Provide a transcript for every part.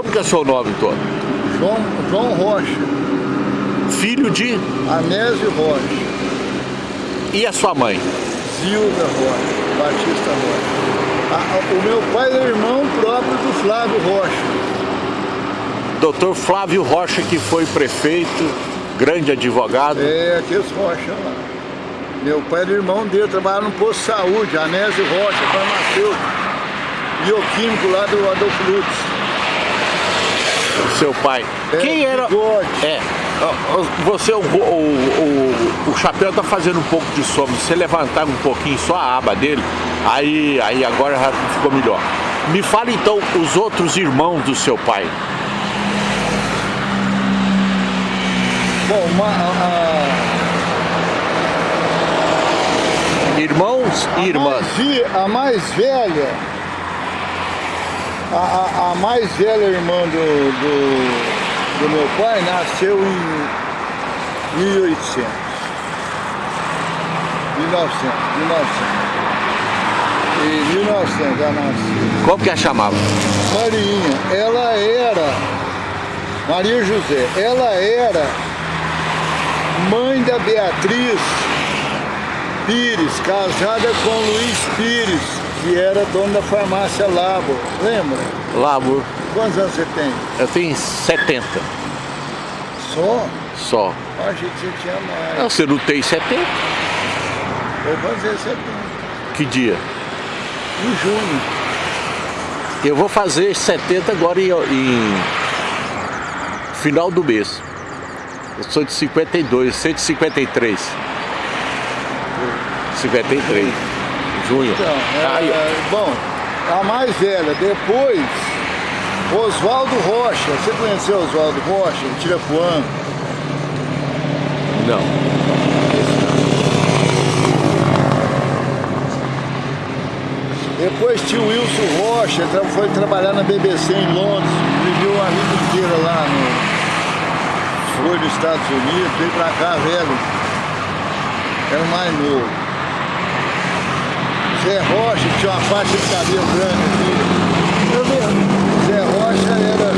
Como que é o seu nome todo? João, João Rocha. Filho de? Anésio Rocha. E a sua mãe? Zilda Rocha, Batista Rocha. A, o meu pai é irmão próprio do Flávio Rocha. Doutor Flávio Rocha, que foi prefeito, grande advogado. É, aqueles Rocha lá. Meu pai era irmão dele, trabalhava no posto de saúde, Anésio Rocha, farmacêutico, bioquímico lá do Adolfo Lutz. Seu pai. É, Quem era... bigode. É. Você, o, o, o, o chapéu tá fazendo um pouco de sombra. Se você levantar um pouquinho só a aba dele, aí, aí agora já ficou melhor. Me fala então os outros irmãos do seu pai. Bom, uma, a, Irmãos e a irmãs. mais, vi- a mais velha, a, a- a mais velha irmã do, do, do meu pai nasceu em 1800. 1900, 1900. Em 1900 ela nasceu. Como que a chamava? Marinha, ela era, Maria José, ela era mãe da Beatriz Pires, casada com Luiz Pires, que era dono da farmácia Labo, lembra? Lavo. Quantos anos você tem? Eu tenho 70 Só? só. Eu Achei que você tinha mais. Não, você não tem 70? Vou fazer 70. Que dia? Em junho. Eu vou fazer 70 agora em, em final do mês. Eu sou de 52, 153. 53. Junho. Então, é, é, bom, a mais velha, depois, Oswaldo Rocha. Você conheceu Oswaldo Rocha, de Tirapuã? Não. Depois tinha o Wilson Rocha, foi trabalhar na BBC em Londres, viveu a vida inteira lá no. Foi nos Estados Unidos, veio pra cá velho. Era o mais novo. Zé Rocha, que tinha uma faixa de cabelo grande aqui. Eu mesmo. Zé Rocha era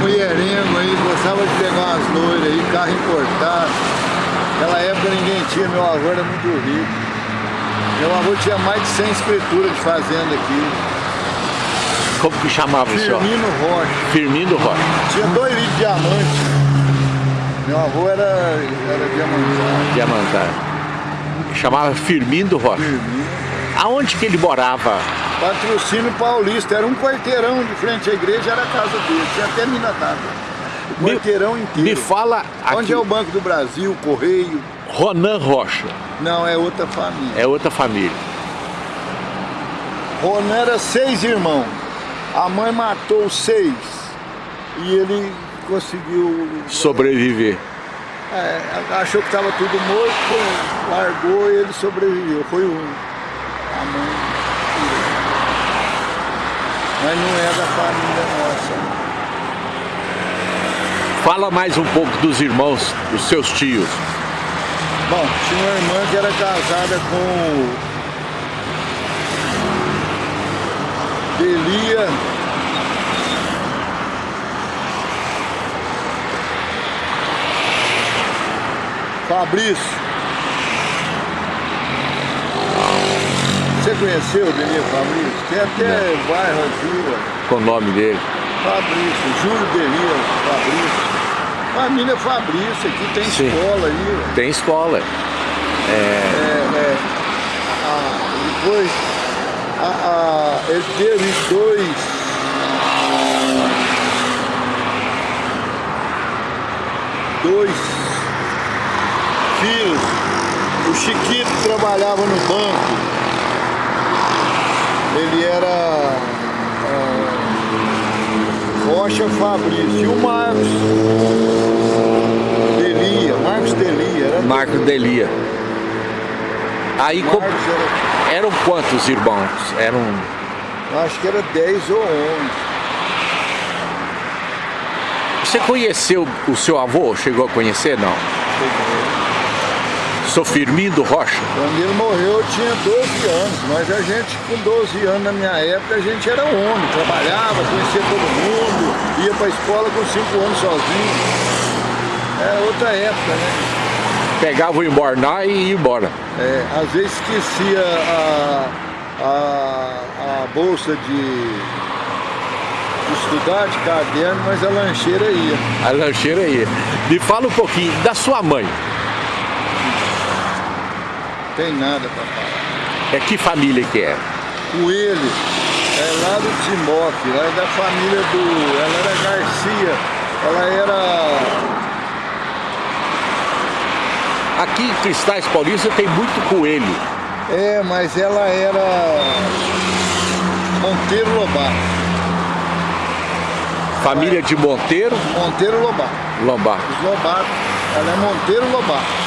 mulherengo aí, gostava de pegar umas loiras aí, carro importado. Naquela época ninguém tinha, meu avô era muito rico. Meu avô tinha mais de 100 escrituras de fazenda aqui. Como que chamava o senhor? Firmino Rocha. Firmino Rocha. Tinha dois litros de diamante. Meu avô era, era diamantado. Diamantar. Chamava Firmino Rocha. Firmino. Aonde que ele morava? Patrocínio Paulista. Era um quarteirão de frente à igreja, era a casa dele. Tinha até mina d'água. O Me- quarteirão inteiro. Me fala Onde aqui. é o Banco do Brasil, Correio? Ronan Rocha. Não, é outra família. É outra família. Ronan era seis irmãos. A mãe matou seis. E ele conseguiu Sobreviver. É, achou que estava tudo morto, largou e ele sobreviveu. Foi um. A mãe. Mas não é da família nossa. Fala mais um pouco dos irmãos, dos seus tios. Bom, tinha uma irmã que era casada com Delia. Fabrício. Você conheceu o Delia Fabrício? Tem até bairro aqui. Com o nome dele. Fabrício, Júlio Delia Fabrício. Família Fabrício, aqui tem Sim. escola aí. Tem escola. É, é, a- depois a, a- ele teve dois dois Chiquito trabalhava no banco. Ele era ah, Rocha Fabrício. E o Marcos Delia, Marcos Delia, era Marco Delia. Aí co- Marcos era eram quantos irmãos? Eram. Acho que era 10 ou 11. Você conheceu o seu avô? Chegou a conhecer? Não. Seu Firmino Rocha? Quando ele morreu eu tinha 12 anos, mas a gente com 12 anos na minha época a gente era homem, trabalhava, conhecia todo mundo, ia para a escola com 5 anos sozinho. Era outra época, né? Pegava o embornar e ia embora. É, às vezes esquecia a, a, a bolsa de estudar de caderno, mas a lancheira ia. A lancheira ia. Me fala um pouquinho da sua mãe. Tem nada para falar. É que família que é? Coelho, é lá do Timoque, lá é da família do... Ela era Garcia, ela era... Aqui em Cristais Paulista tem muito coelho. É, mas ela era Monteiro Lobato. Família de Monteiro? Monteiro Lobato. Lobato. Lobato. Ela é Monteiro Lobato.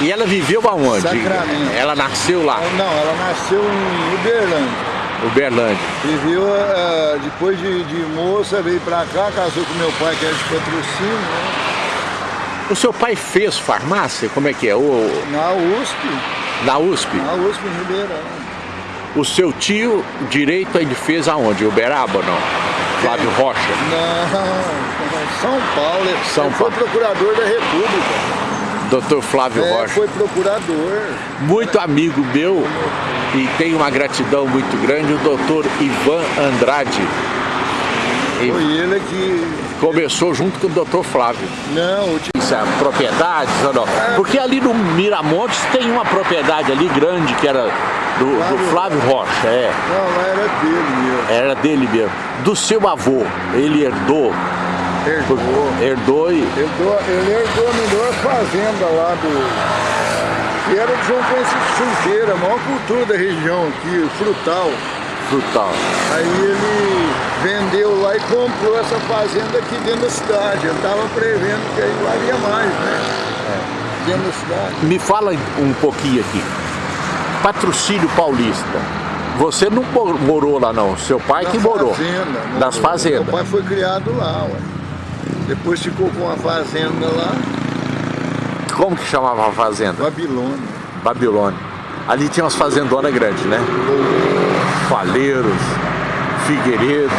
E ela viveu aonde? Sacramento. Ela nasceu lá? Não, ela nasceu em Uberlândia. Uberlândia. Viveu, uh, depois de, de, moça, veio pra cá, casou com meu pai, que era de patrocínio, né? O seu pai fez farmácia? Como é que é? O... Na USP. Na USP? Na USP, em Ribeirão. O seu tio direito ele fez aonde? Uberaba ou não? Flávio Rocha? Não, São Paulo. São ele Paulo. foi procurador da República. Doutor Flávio é, Rocha. foi procurador. Muito amigo meu e tenho uma gratidão muito grande, o doutor Ivan Andrade. Foi ele que... Começou junto com o doutor Flávio. Não, o Isso é propriedades ou não? Porque ali no Miramontes tem uma propriedade ali grande que era do Flávio, do Flávio Rocha, é. Não, era dele mesmo. Era dele mesmo. Do seu avô, ele herdou Herdou. Herdou e... Herdou, ele herdou a melhor fazenda lá do... Que era de João Francisco Junqueira, a maior cultura da região aqui, frutal. Frutal. Aí ele vendeu lá e comprou essa fazenda aqui dentro da cidade. Ele estava prevendo que aí valia mais, né? É. Dentro da cidade. Me fala um pouquinho aqui. Patrocínio Paulista. Você não morou lá não, seu pai Na que morou. Fazenda, Das fazendas. Meu pai foi criado lá, ué. Depois ficou com uma fazenda lá. Como que chamava a fazenda? Babilônia. Babilônia. Ali tinha umas fazendonas grandes, né? Faleiros, Figueiredo.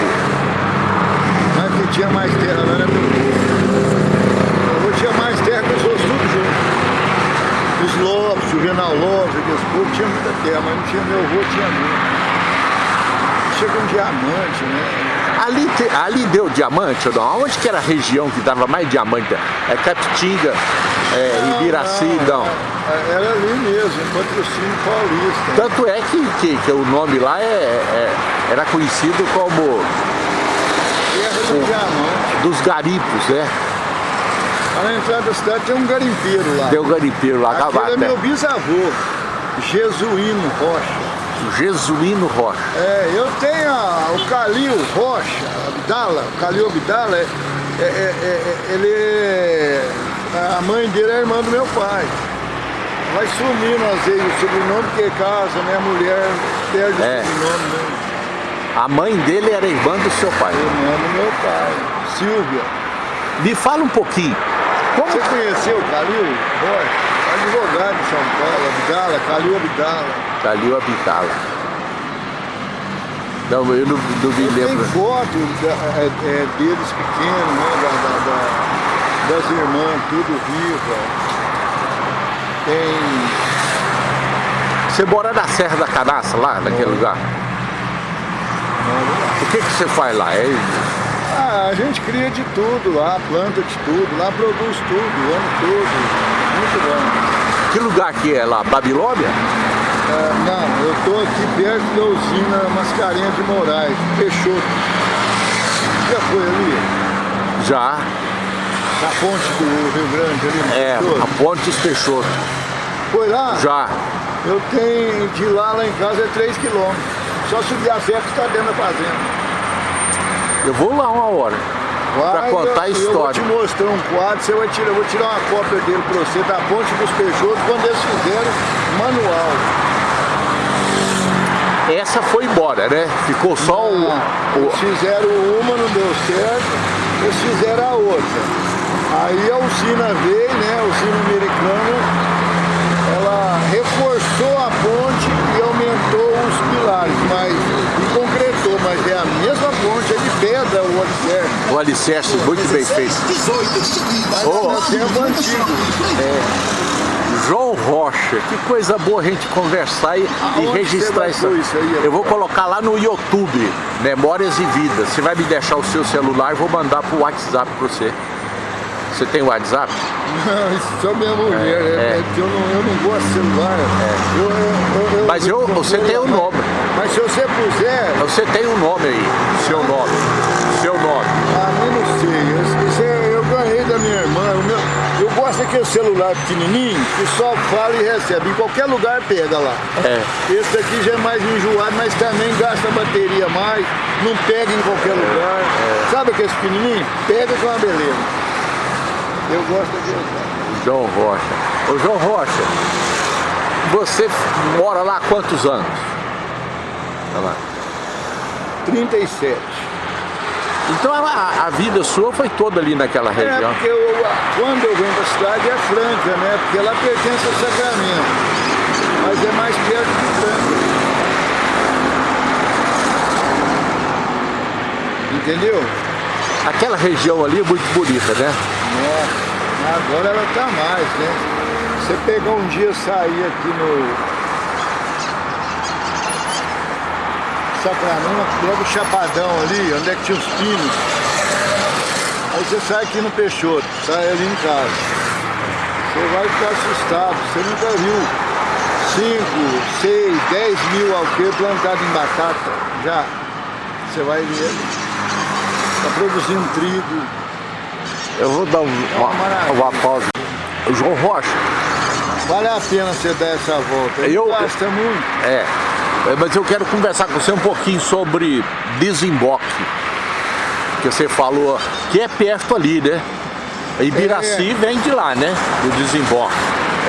Mas que tinha mais terra, não era meu Eu tinha mais terra que os outros tudo junto. Os Lopes, o Renal Lopes, aqueles povos tinha muita terra, mas não tinha meu avô, tinha muito. Chega um diamante, né? Ali, te, ali deu diamante ou não? Onde que era a região que dava mais diamante? É Capitinga, é, não, Ibiraci, não. não. Era ali mesmo, patrocínio paulista. Tanto é que, que, que o nome lá é, é, era conhecido como... Terra do o, diamante. Dos garipos, né? Lá na entrada da cidade tem um garimpeiro lá. Tem um garimpeiro lá. Aquele é meu bisavô, Jesuíno Rocha. Jesuíno Rocha. É, eu tenho a, o Calil Rocha, Abdala, o Calil Abdala, é, é, é, ele a mãe dele é irmã do meu pai. Vai sumindo às vezes o sobrenome que casa, né? A mulher perde é. o sobrenome mesmo. A mãe dele era irmã do seu pai? Irmã do meu pai, Silvia. Me fala um pouquinho. Como... Você conheceu o Calil Rocha? Advogado de São Paulo, Abdala, Calil Abdala. Calil Abdala. Não, eu não, não me lembro. Tem foto é, é, deles pequenos, né, da, da, da, das irmãs, tudo viva. Tem... Você mora na Serra da Canaça, lá, naquele lugar? O que, que você faz lá? É... Ah, a gente cria de tudo lá, planta de tudo, lá produz tudo, ano todo. Muito bom. Que lugar que é lá? Babilônia? É, não, eu estou aqui perto da usina Mascarenhas de Moraes, Peixoto. Já foi ali? Já. Na ponte do Rio Grande ali É, Peixoto? a ponte dos Peixoto. Foi lá? Já. Eu tenho, de lá lá em casa é 3 quilômetros. Só subir a serra que está dentro da fazenda. Eu vou lá uma hora. Para contar a história. Eu vou te mostrar um quadro, você vai tirar, eu vou tirar uma cópia dele para você, da ponte dos Peixotos, quando eles fizeram manual. Essa foi embora, né? Ficou só não, o, Eles fizeram uma, não deu certo, eles fizeram a outra. Aí a usina veio, né? A usina americana celulares, mas concretou, mas é a mesma ponte, é de pedra o alicerce. O muito bem feito. Oh. é antigo. É. João Rocha, que coisa boa a gente conversar e, e registrar isso. isso aí, eu vou colocar lá no YouTube, Memórias e Vidas. Você vai me deixar o seu celular, vou mandar pro WhatsApp para você. Você tem WhatsApp? Não, isso só minha mulher, é, é. é eu, não, eu não gosto de celular. É. Eu, eu, eu, mas eu, você tem o um nome. Mas se você puser... Você tem um nome aí, seu nome. Seu nome. Gosto daquele celular pequenininho que só fala e recebe. Em qualquer lugar pega lá. É. Esse aqui já é mais enjoado, mas também gasta bateria mais. Não pega em qualquer lugar. É. Sabe aquele pequenininho? Pega com uma beleza. Eu gosto de João Rocha. Ô João Rocha, você mora lá há quantos anos? Olha lá. 37. Então a, a, vida sua foi toda ali naquela é, região? É, porque eu, quando eu venho da cidade é Franca, né? Porque ela pertence ao Sacramento. Mas é mais perto de Franca. Entendeu? Aquela região ali é muito bonita, né? Nossa, agora ela tá mais, né? Você pegar um dia sair aqui no Sacramento, logo o Chapadão ali, onde é que tinha os pinos. Aí você sai aqui no Peixoto, sai ali em casa. Você vai ficar assustado, você nunca viu 5, 6, 10 mil alqueires plantados em batata. Já. Você vai ver. Está produzindo trigo, eu vou dar um, uma, uma pausa. João Rocha. Vale a pena você dar essa volta. Eu, gosta muito. É, mas eu quero conversar com você um pouquinho sobre desemboque. Que você falou que é perto ali, né? Ibiraci é. vem de lá, né? Do desemboque.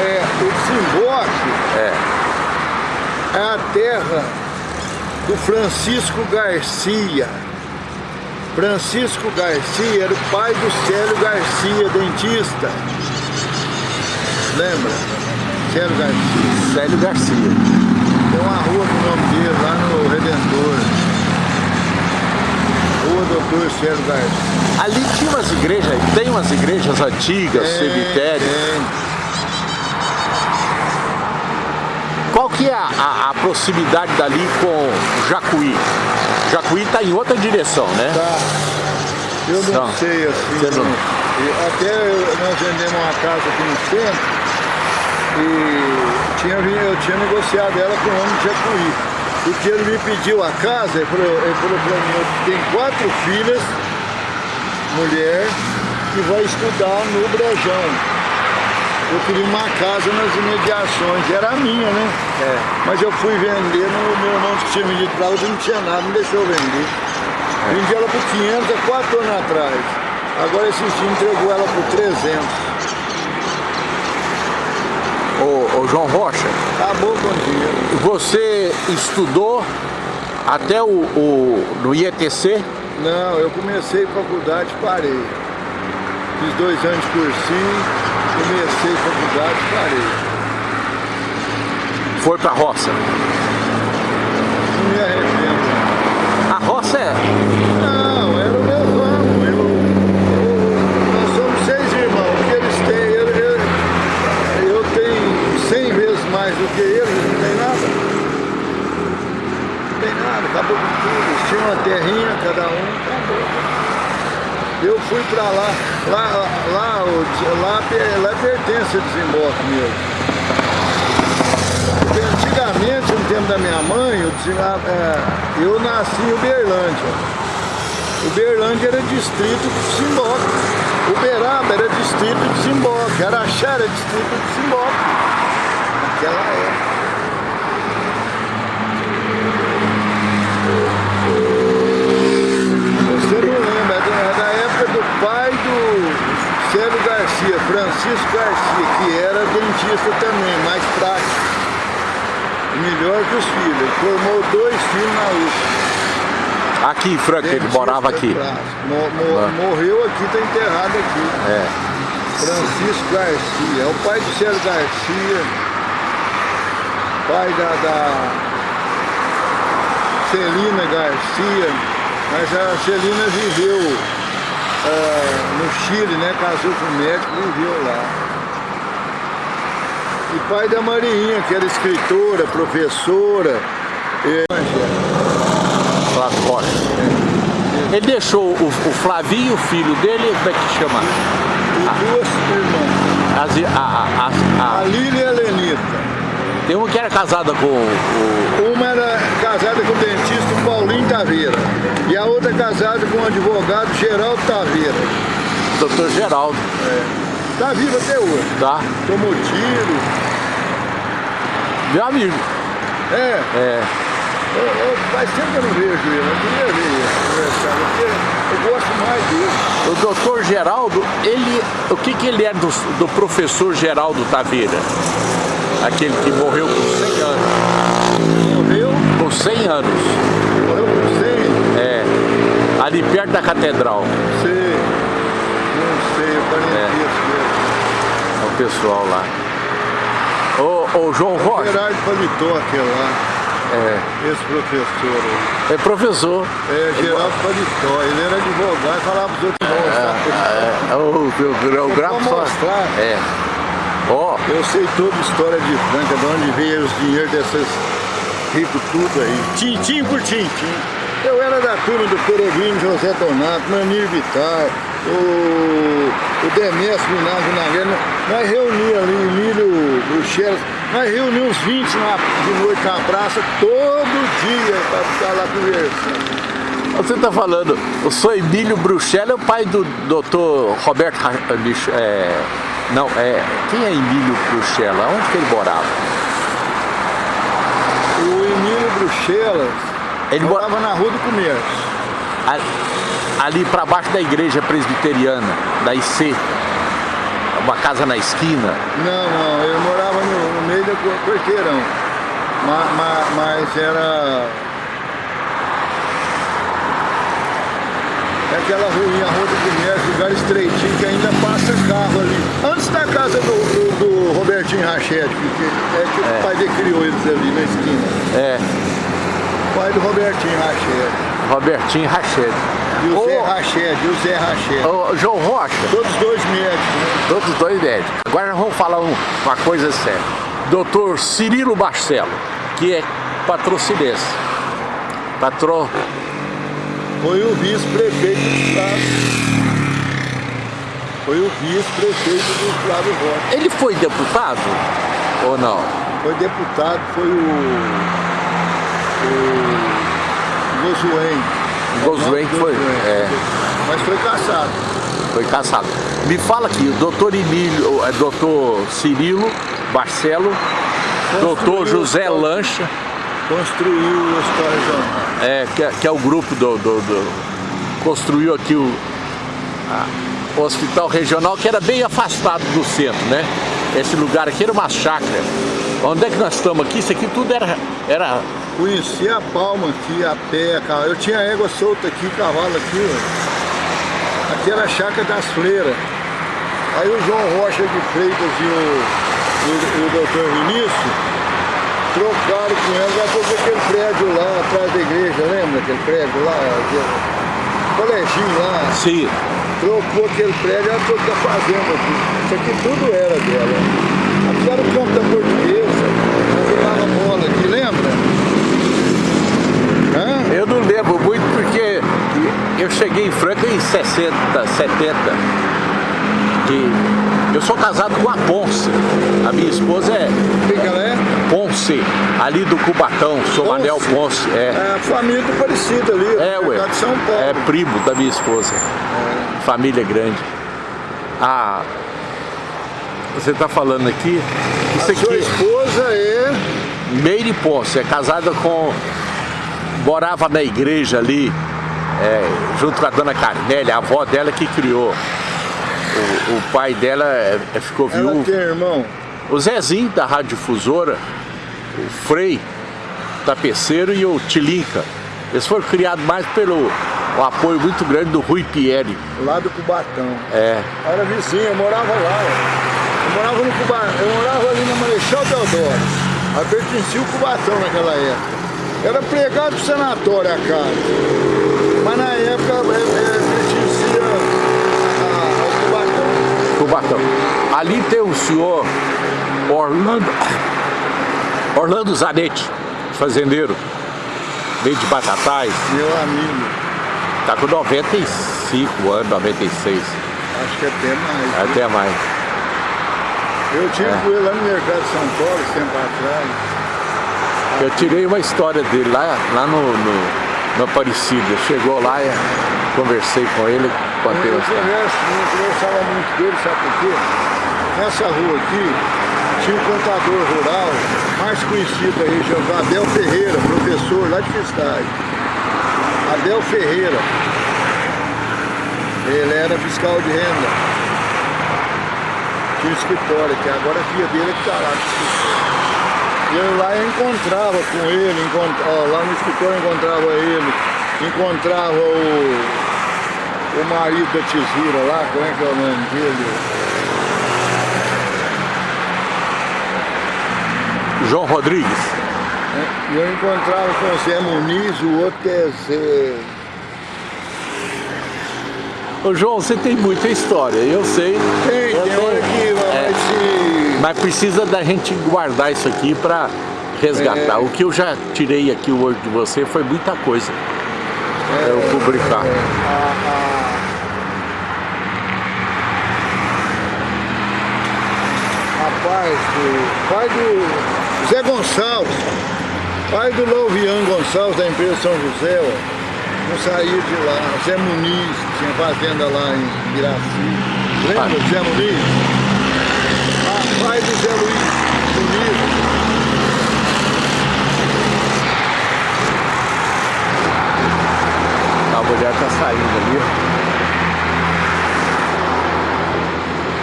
É, o desemboque é, é a terra do Francisco Garcia. Francisco Garcia era o pai do Célio Garcia, dentista. Lembra? Célio Garcia. Célio Garcia. Tem uma rua com o nome dele lá no Redentor. Rua Doutor Célio Garcia. Ali tinha umas igrejas, tem umas igrejas antigas, tem, cemitérios. Tem. Qual que é a, a, a proximidade dali com Jacuí? Jacuí está em outra direção, né? Tá. Eu não, não. sei assim. Não... Até nós vendemos uma casa aqui no centro e tinha, eu tinha negociado ela com o homem de Jacuí. Porque ele me pediu a casa, ele falou, ele falou para mim, eu tenho quatro filhas, mulher, que vai estudar no Brejão eu queria uma casa nas imediações, era a minha, né? É. Mas eu fui vender, no, meu irmão que tinha vendido pra ela, não tinha nada, não deixou vender. É. Vendi ela por 500 há 4 anos atrás. Agora esse time entregou ela por 300. Ô, ô João Rocha. Acabou com o dinheiro. Você estudou até o, o, no IETC? Não, eu comecei faculdade e parei. Fiz dois anos de cursinho, comecei faculdade e parei. Foi pra roça? Não me arrependo. A roça é? Não, era o meu ramo. Eu, nós somos seis irmãos. O que eles têm, eu, eu, eu tenho cem vezes mais do que eles, não tem nada. Não tem nada, acabou com tinham uma terrinha, cada um, acabou. Eu fui para lá, lá, lá, lá, lá pertence a desemboque mesmo. Porque antigamente, no tempo da minha mãe, eu, é, eu nasci em Uberlândia. Uberlândia era distrito de Simboque. Uberaba era distrito de Simboque. Araxá era distrito de Simboque. Naquela época. Célio Garcia, Francisco Garcia, que era dentista também, mais prático. Melhor que os filhos. Ele formou dois filhos na USP. Aqui em Franca, ele morava aqui. Mo mo ah. Morreu aqui, está enterrado aqui. É. Francisco Garcia, é o pai do Célio Garcia, pai da, da Celina Garcia, mas a Celina viveu uh, no Chile, né? Casou com um médico viveu lá. E pai da Marinha, que era escritora, professora. E... Flávio. É. Ele deixou o, o Flavinho, o filho dele, como é que chama? E duas irmãs. a, a, a, a Lília e a Lenita. Tem uma que era casada com o... Uma era casada com o dentista Paulinho Taveira. E a outra casada com o advogado Geraldo Taveira. Doutor Geraldo. É. Tá vivo até hoje. Tá. Tomou tiro. Meu amigo. É. É. Eu, eu, faz tempo que eu não vejo ele, eu queria ver ele porque eu gosto mais dele. O doutor Geraldo, ele, o que, que ele é do, do professor Geraldo Taveira? Aquele que morreu com 100 anos. Morreu? Com 100 anos. Morreu com 100? É. Ali perto da catedral. Sei. Não sei, eu parentesco é. é o pessoal lá. Ô, ô João Rocha. O Gerardo Paletó, aquele lá. É. Esse professor É professor. É, Geraldo Paletó. Ele era advogado e falava pros outros mostrar. É, é, o, o, o gráfico só. mostrar. É. Ó. Oh. Eu sei toda a história de Franca, de onde veio os dinheiros desses ricos tudo aí. Tintim por tintim. Eu era da turma do Peregrino José Donato, Manir Vitar, o, o Demésio Minásio Nagueira. Nós reuníamos ali, Emílio Bruxelas, nós reuníamos uns 20 na, de noite na praça, todo dia, para ficar lá conversando. Você está falando, o senhor Emílio Bruxelas é o pai do doutor Roberto... É, não, é, quem é Emílio Bruxelas? Onde que ele morava? O Emílio Bruxelas ele morava na Rua do Comércio. Ali, ali para baixo da igreja presbiteriana, da IC. Uma casa na esquina. Não, não, ele morava no, no meio do quarteirão. Mas, mas, mas era É aquela ruinha, a Rua do Comércio, lugar estreitinho que ainda passa carro ali. Antes da casa do, do, do Robertinho Rachete, que é que é. o pai dele criou eles ali na esquina. É. O pai do Robertinho Rachete. Robertinho Rachete. E o Zé Rachete, e o Zé Rachete. Ô, João Rocha. Todos dois médicos. Né? Todos dois médicos. Agora vamos falar uma coisa séria. Doutor Cirilo Barcelo, que é patrocinense. Patro foi o vice-prefeito do estado. Foi o vice-prefeito do Flávio Rocha. Ele foi deputado ou não? Foi deputado, foi o... o Gozuém. Gozuém foi? É. Mas foi caçado. Foi caçado. Me fala aqui, o doutor Emílio, é, doutor Cirilo Barcelo, doutor José Lancha, construiu o Hospital Regional. É, que é, que é o grupo do, do, do construiu aqui o, a, o Hospital Regional, que era bem afastado do centro, né? Esse lugar aqui era uma chácara. Onde é que nós estamos aqui? Isso aqui tudo era... era... Conheci a Palma aqui, a pé, eu tinha égua solta aqui, cavalo aqui, ó. Aqui era a chácara das freiras. Aí o João Rocha de Freitas e o, o, o doutor Vinícius trocaram com ela, já foi aquele prédio lá atrás da igreja, lembra aquele prédio lá? Coleginho lá. Sim. Trocou aquele prédio, ela trocou a fazenda aqui. Isso aqui tudo era dela. Aqui era o campo da portuguesa, ela jogava bola aqui, lembra? Hã? Eu não lembro muito porque eu cheguei em Franca em 60, 70. Que eu sou casado com a Ponce. A minha esposa é... Quem que ela é? Ponce, ali do Cubatão, sou Ponce. Manel Ponce. É, é família do Parecido ali, é, ué, de São Paulo. É primo da minha esposa. É. Família grande. Ah, você está falando aqui... Isso a aqui, sua esposa é... Meire Ponce, é casada com... Morava na igreja ali, é, junto com a dona Carnélia, a avó dela que criou o, o pai dela é, é, ficou viúvo. Ela tem irmão? O Zezinho da Rádio Difusora, o Frei, Tapeceiro e o Tilinca. Eles foram criados mais pelo o apoio muito grande do Rui Pierre. Lá do Cubatão. É. Era vizinho, eu morava lá. Eu morava no Cubatão, eu morava ali na Marechal Deodoro. Aí pertencia o Cubatão naquela época. Era pregado pro sanatório a casa. Mas na época é, é, pertencia ao Cubatão. Ali tem o senhor Orlando, Orlando Zanetti, fazendeiro, meio de Batatais. Meu amigo. Tá com 95 anos, 96. Acho que até mais. Até mais. Eu tive é. com ele lá no mercado de São Paulo, tempo atrás. Eu tirei uma história dele lá, lá no, no, no Aparecida. Chegou lá e conversei com ele, contei uma história. Eu conversava muito dele, sabe por quê? Nessa rua aqui, tinha um contador rural, mais conhecido da região, Abel Ferreira, professor lá de Cristais. Abel Ferreira. Ele era fiscal de renda tinha um escritório, que agora a filha dele é que está lá no escritório. E eu lá eu encontrava com ele, encont... Ó, lá no escritório eu encontrava ele, encontrava o, o marido da Tizira lá, como é que é o nome dele? João Rodrigues. É, eu encontrava com o Zé Muniz, o outro é Zé... Ô João, você tem muita história, eu sei. Tem, eu tem hora que é, se... Mas precisa da gente guardar isso aqui para resgatar. É. O que eu já tirei aqui hoje de você foi muita coisa é, eu publicar. É. Rapaz, do, pai do Zé Gonçalves, pai do Louvian Gonçalves da empresa São José, ó não saía de lá. Zé Muniz, tinha fazenda lá em Iraci. Lembra do Zé Muniz? A pai do Zé Luiz Muniz. A mulher tá saindo ali.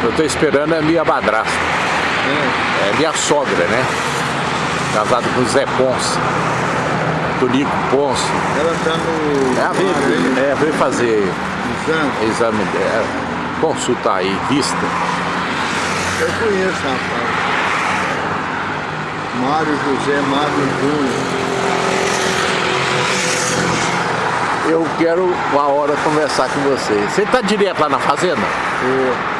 Eu tô esperando a minha madrasta. É. é minha sogra, né? Casado com o Zé Ponce. Tonico Ponce. Ela está no... É, veio, é, veio fazer exame, exame dela, consultar aí, vista. Eu conheço, rapaz. Mário José Mário Júnior. Eu quero uma hora conversar com você. Você está direto lá na fazenda? Estou.